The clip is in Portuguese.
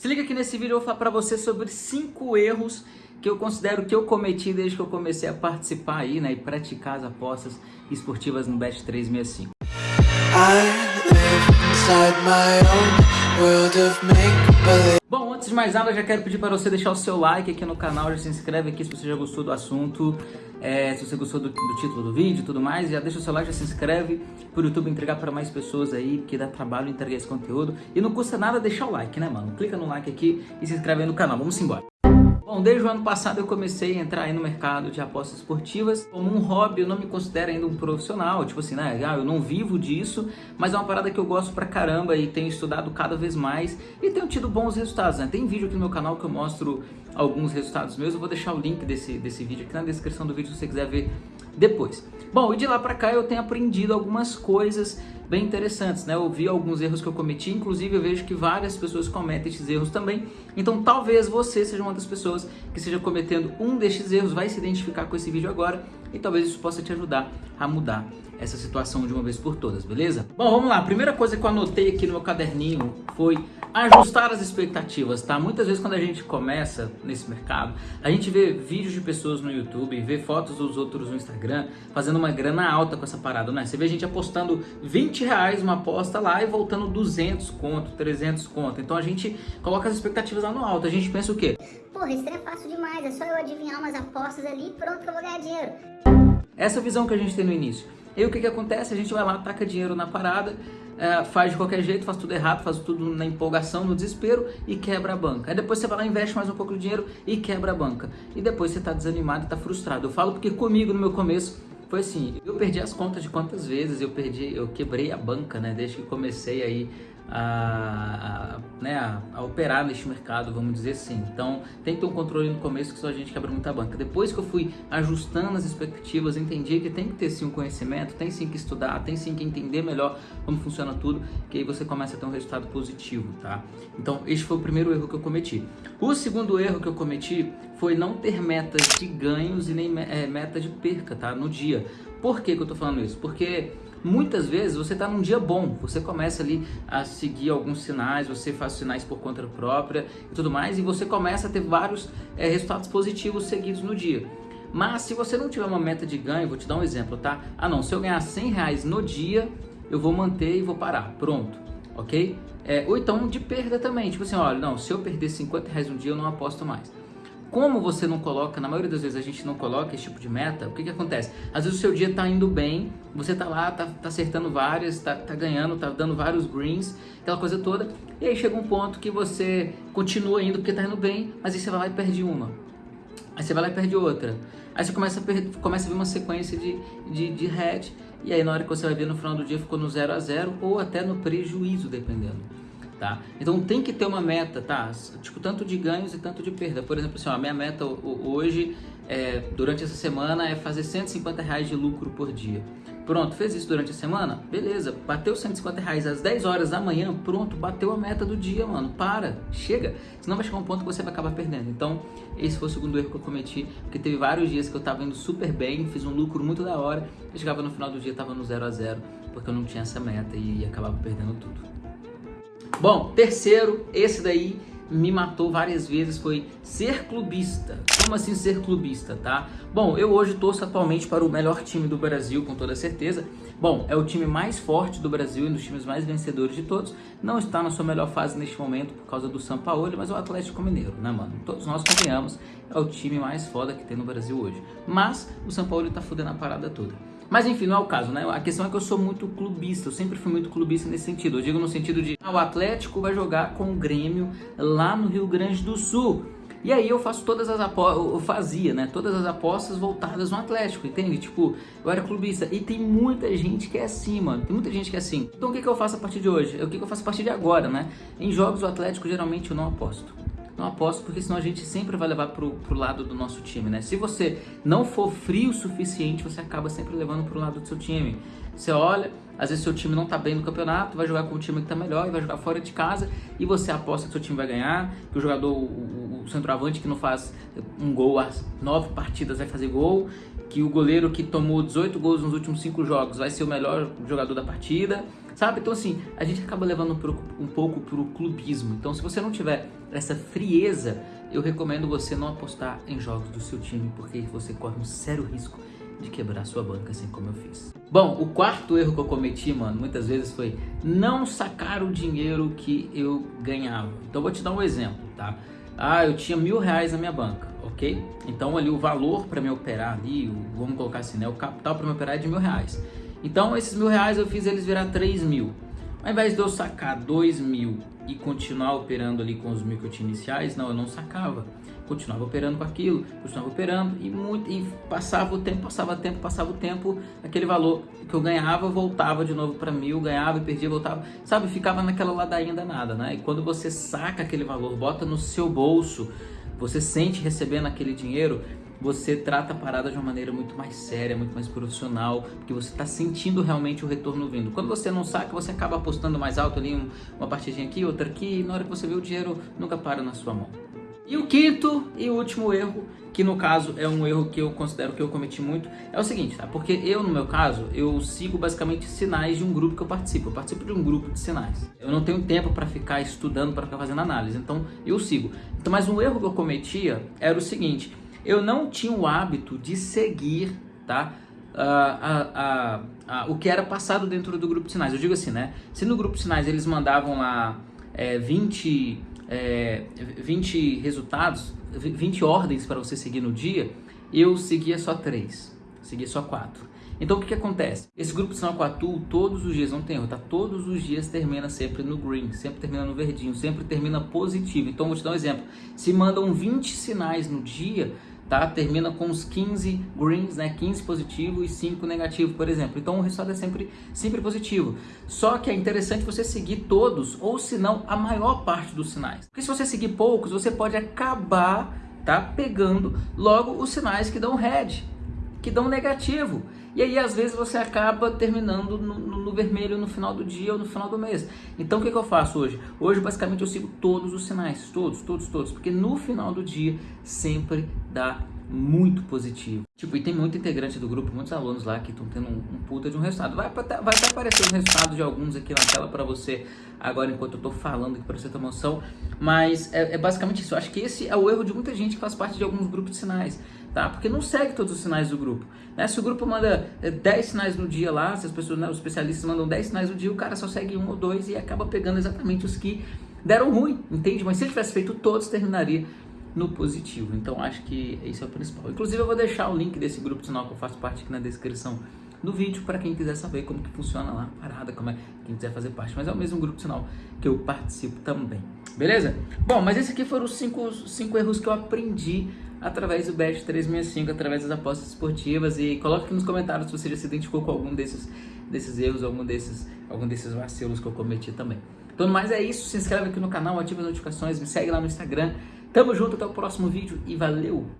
Se liga que nesse vídeo eu vou falar pra você sobre 5 erros que eu considero que eu cometi desde que eu comecei a participar aí, né, e praticar as apostas esportivas no Bet 365. Bom, antes de mais nada, eu já quero pedir para você deixar o seu like aqui no canal, já se inscreve aqui se você já gostou do assunto, é, se você gostou do, do, título do vídeo e tudo mais, já deixa o seu like, já se inscreve para o YouTube entregar para mais pessoas aí, porque dá trabalho entregar esse conteúdo. E não custa nada deixar o like, né, mano? Clica no like aqui e se inscreve aí no canal. Vamos embora. Bom, desde o ano passado eu comecei a entrar aí no mercado de apostas esportivas como um hobby, eu não me considero ainda um profissional, tipo assim, né, ah, eu não vivo disso, mas é uma parada que eu gosto pra caramba e tenho estudado cada vez mais e tenho tido bons resultados, né? Tem vídeo aqui no meu canal que eu mostro alguns resultados meus, eu vou deixar o link desse, desse vídeo aqui na descrição do vídeo se você quiser ver depois. Bom, e de lá pra cá eu tenho aprendido algumas coisas bem interessantes, né? Eu vi alguns erros que eu cometi, inclusive eu vejo que várias pessoas cometem esses erros também. Então talvez você seja uma das pessoas que esteja cometendo um destes erros, vai se identificar com esse vídeo agora e talvez isso possa te ajudar a mudar essa situação de uma vez por todas, beleza? Bom, vamos lá. A primeira coisa que eu anotei aqui no meu caderninho foi ajustar as expectativas, tá? Muitas vezes quando a gente começa nesse mercado, a gente vê vídeos de pessoas no YouTube, vê fotos dos outros no Instagram, fazendo uma grana alta com essa parada, né? Você vê a gente apostando 20 reais uma aposta lá e voltando 200 conto, 300 conto. Então a gente coloca as expectativas lá no alto. A gente pensa o quê? Porra, isso é fácil demais, é só eu adivinhar umas apostas ali e pronto que eu vou ganhar dinheiro. Essa visão que a gente tem no início. E o que, que acontece? A gente vai lá, taca dinheiro na parada, é, faz de qualquer jeito, faz tudo errado, faz tudo na empolgação, no desespero e quebra a banca. Aí depois você vai lá, investe mais um pouco de dinheiro e quebra a banca. E depois você está desanimado está frustrado. Eu falo porque comigo no meu começo foi assim, eu perdi as contas de quantas vezes eu perdi, eu quebrei a banca, né, desde que comecei aí a, a, né, a, a, operar neste mercado, vamos dizer assim. Então, tem que ter um controle no começo que só a gente quebra muita banca. Depois que eu fui ajustando as expectativas, entendi que tem que ter sim um conhecimento, tem sim que estudar, tem sim que entender melhor como funciona tudo, que aí você começa a ter um resultado positivo, tá? Então, este foi o primeiro erro que eu cometi. O segundo erro que eu cometi foi não ter metas de ganhos e nem é, meta de perca, tá? No dia. Por que, que eu tô falando isso? Porque Muitas vezes você está num dia bom, você começa ali a seguir alguns sinais, você faz sinais por conta própria e tudo mais, e você começa a ter vários é, resultados positivos seguidos no dia. Mas se você não tiver uma meta de ganho, vou te dar um exemplo, tá? Ah não, se eu ganhar 100 reais no dia, eu vou manter e vou parar, pronto, ok? É, ou então de perda também, tipo assim, olha, não, se eu perder 50 reais no dia, eu não aposto mais. Como você não coloca, na maioria das vezes a gente não coloca esse tipo de meta, o que, que acontece? Às vezes o seu dia está indo bem, você está lá, está tá acertando várias, está tá ganhando, está dando vários greens, aquela coisa toda, e aí chega um ponto que você continua indo porque está indo bem, mas aí você vai lá e perde uma. Aí você vai lá e perde outra. Aí você começa a, perder, começa a ver uma sequência de, de, de head, e aí na hora que você vai ver no final do dia ficou no 0 a 0 ou até no prejuízo, dependendo tá? Então tem que ter uma meta, tá? Tipo, tanto de ganhos e tanto de perda. Por exemplo, assim, ó, a minha meta hoje, é, durante essa semana, é fazer 150 reais de lucro por dia. Pronto, fez isso durante a semana? Beleza, bateu 150 reais às 10 horas da manhã, pronto, bateu a meta do dia, mano. Para, chega. Senão vai chegar um ponto que você vai acabar perdendo. Então, esse foi o segundo erro que eu cometi, porque teve vários dias que eu tava indo super bem, fiz um lucro muito da hora, e chegava no final do dia, tava no 0 a 0 porque eu não tinha essa meta e acabava perdendo tudo. Bom, terceiro, esse daí me matou várias vezes foi ser clubista. Como assim ser clubista, tá? Bom, eu hoje torço atualmente para o melhor time do Brasil, com toda certeza. Bom, é o time mais forte do Brasil e um dos times mais vencedores de todos. Não está na sua melhor fase neste momento por causa do São Paulo, mas é o Atlético Mineiro, né, mano? Todos nós convenhamos, é o time mais foda que tem no Brasil hoje. Mas o São Paulo está fudendo a parada toda. Mas enfim, não é o caso, né? A questão é que eu sou muito clubista, eu sempre fui muito clubista nesse sentido. Eu digo no sentido de, ah, o Atlético vai jogar com o Grêmio lá no Rio Grande do Sul. E aí eu faço todas as apostas, eu fazia, né? Todas as apostas voltadas no Atlético, entende? Tipo, eu era clubista. E tem muita gente que é assim, mano. Tem muita gente que é assim. Então o que, que eu faço a partir de hoje? O que, que eu faço a partir de agora, né? Em jogos do Atlético, geralmente eu não aposto. Não aposto porque senão a gente sempre vai levar pro, pro lado do nosso time, né? Se você não for frio o suficiente, você acaba sempre levando pro lado do seu time. Você olha, às vezes seu time não tá bem no campeonato, vai jogar com o time que tá melhor e vai jogar fora de casa e você aposta que seu time vai ganhar, que o jogador, o, o centroavante que não faz um gol às nove partidas vai fazer gol, que o goleiro que tomou 18 gols nos últimos cinco jogos vai ser o melhor jogador da partida. Sabe? Então assim, a gente acaba levando um pouco pro clubismo. Então se você não tiver essa frieza, eu recomendo você não apostar em jogos do seu time, porque você corre um sério risco de quebrar sua banca, assim como eu fiz. Bom, o quarto erro que eu cometi, mano, muitas vezes foi não sacar o dinheiro que eu ganhava. Então vou te dar um exemplo, tá? Ah, eu tinha mil reais na minha banca, ok? Então ali o valor para me operar ali, o, vamos colocar assim, né? O capital para me operar é de mil reais. Então esses mil reais eu fiz eles virar três mil. Ao invés de eu sacar dois mil e continuar operando ali com os mil que eu tinha iniciais, não, eu não sacava continuava operando com aquilo, continuava operando e, muito, e passava o tempo, passava o tempo, passava o tempo, aquele valor que eu ganhava voltava de novo para mil, ganhava e perdia, voltava, sabe, ficava naquela ladainha danada, né? E quando você saca aquele valor, bota no seu bolso, você sente recebendo aquele dinheiro, você trata a parada de uma maneira muito mais séria, muito mais profissional, porque você está sentindo realmente o retorno vindo. Quando você não saca, você acaba apostando mais alto ali, um, uma partidinha aqui, outra aqui, e na hora que você vê o dinheiro, nunca para na sua mão. E o quinto e último erro, que no caso é um erro que eu considero que eu cometi muito, é o seguinte, tá? Porque eu, no meu caso, eu sigo basicamente sinais de um grupo que eu participo. Eu participo de um grupo de sinais. Eu não tenho tempo para ficar estudando, para ficar fazendo análise, então eu sigo. Então, mas um erro que eu cometia era o seguinte, eu não tinha o hábito de seguir, tá? Uh, uh, uh, o que era passado dentro do grupo de sinais. Eu digo assim, né? Se no grupo de sinais eles mandavam lá é, 20 é, 20 resultados, 20 ordens para você seguir no dia, eu seguia só 3, seguia só 4. Então o que, que acontece? Esse grupo de sinal com Atu, todos os dias, não tem erro, tá? Todos os dias termina sempre no green, sempre termina no verdinho, sempre termina positivo. Então vou te dar um exemplo. Se mandam 20 sinais no dia, tá? Termina com os 15 greens, né? 15 positivo e 5 negativo, por exemplo. Então o resultado é sempre, sempre positivo. Só que é interessante você seguir todos, ou se não, a maior parte dos sinais. Porque se você seguir poucos, você pode acabar tá? pegando logo os sinais que dão red, que dão negativo. E aí, às vezes, você acaba terminando no, no, vermelho no final do dia ou no final do mês. Então, o que, que eu faço hoje? Hoje, basicamente, eu sigo todos os sinais. Todos, todos, todos. Porque no final do dia, sempre dá muito positivo. Tipo, e tem muito integrante do grupo, muitos alunos lá que estão tendo um, um, puta de um resultado. Vai, vai até aparecer o resultado de alguns aqui na tela para você, agora enquanto eu tô falando aqui para você ter noção. Mas é, é, basicamente isso. Eu acho que esse é o erro de muita gente que faz parte de alguns grupos de sinais, tá? Porque não segue todos os sinais do grupo. Né? Se o grupo manda 10 é, sinais no dia lá, se as pessoas, né, os especialistas mandam 10 sinais no dia, o cara só segue um ou dois e acaba pegando exatamente os que deram ruim, entende? Mas se ele tivesse feito todos, terminaria no positivo. Então acho que esse é o principal. Inclusive eu vou deixar o link desse grupo de sinal que eu faço parte aqui na descrição do vídeo para quem quiser saber como que funciona lá a parada, como é quem quiser fazer parte. Mas é o mesmo grupo de sinal que eu participo também. Beleza? Bom, mas esses aqui foram os cinco, cinco erros que eu aprendi através do Bet 365, através das apostas esportivas e coloque aqui nos comentários se você já se identificou com algum desses, desses erros, algum desses, algum desses vacilos que eu cometi também. Então, mais é isso. Se inscreve aqui no canal, ativa as notificações, me segue lá no Instagram. Tamo junto, até o próximo vídeo e valeu!